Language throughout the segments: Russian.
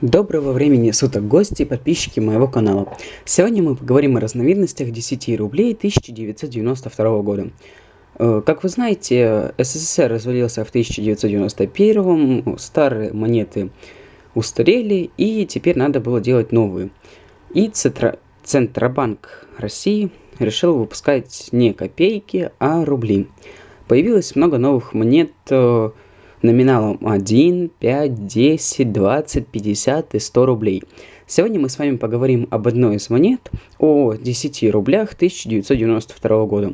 Доброго времени суток, гости и подписчики моего канала. Сегодня мы поговорим о разновидностях 10 рублей 1992 года. Э, как вы знаете, СССР развалился в 1991, старые монеты устарели, и теперь надо было делать новые. И. Центробанк России решил выпускать не копейки, а рубли. Появилось много новых монет э, номиналом 1, 5, 10, 20, 50 и 100 рублей. Сегодня мы с вами поговорим об одной из монет, о 10 рублях 1992 года.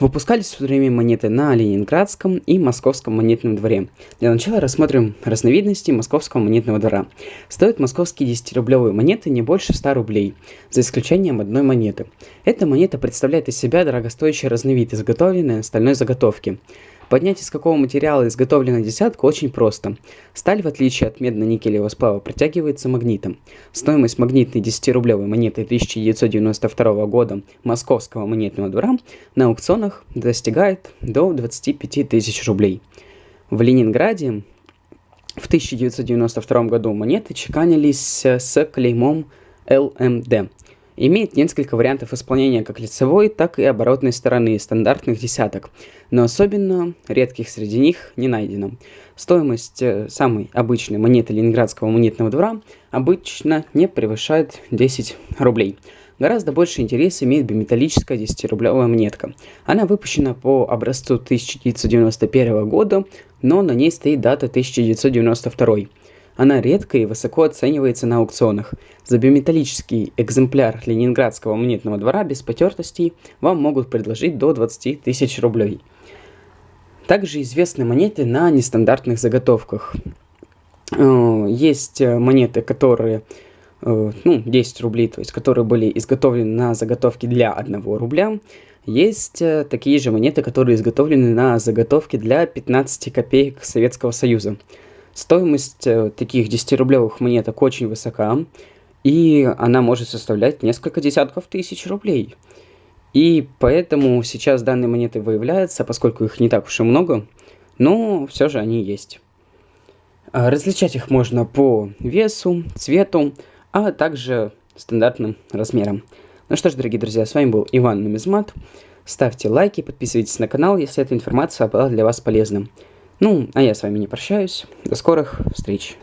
Выпускались в то время монеты на Ленинградском и Московском монетном дворе. Для начала рассмотрим разновидности Московского монетного двора. Стоят московские 10-рублевые монеты не больше 100 рублей, за исключением одной монеты. Эта монета представляет из себя дорогостоящий разновид, изготовленный на стальной заготовке. Поднять из какого материала изготовлена десятка очень просто. Сталь, в отличие от медно-никелевого сплава, протягивается магнитом. Стоимость магнитной 10-рублевой монеты 1992 года Московского монетного двора на аукционах достигает до 25 тысяч рублей. В Ленинграде в 1992 году монеты чеканились с клеймом ЛМД имеет несколько вариантов исполнения как лицевой, так и оборотной стороны стандартных десяток, но особенно редких среди них не найдено. Стоимость э, самой обычной монеты Ленинградского монетного двора обычно не превышает 10 рублей. Гораздо больше интерес имеет биметаллическая 10-рублевая монетка. Она выпущена по образцу 1991 года, но на ней стоит дата 1992. Она редко и высоко оценивается на аукционах. За биметаллический экземпляр Ленинградского монетного двора без потертостей вам могут предложить до 20 тысяч рублей. Также известны монеты на нестандартных заготовках. Э, есть монеты, которые э, ну, 10 рублей, то есть которые были изготовлены на заготовке для 1 рубля. Есть э, такие же монеты, которые изготовлены на заготовке для 15 копеек Советского Союза. Стоимость э, таких 10-рублевых монеток очень высока, и она может составлять несколько десятков тысяч рублей. И поэтому сейчас данные монеты выявляются, поскольку их не так уж и много, но все же они есть. А различать их можно по весу, цвету, а также стандартным размерам. Ну что ж, дорогие друзья, с вами был Иван Нумизмат. Ставьте лайки, подписывайтесь на канал, если эта информация была для вас полезна. Ну, а я с вами не прощаюсь. До скорых встреч.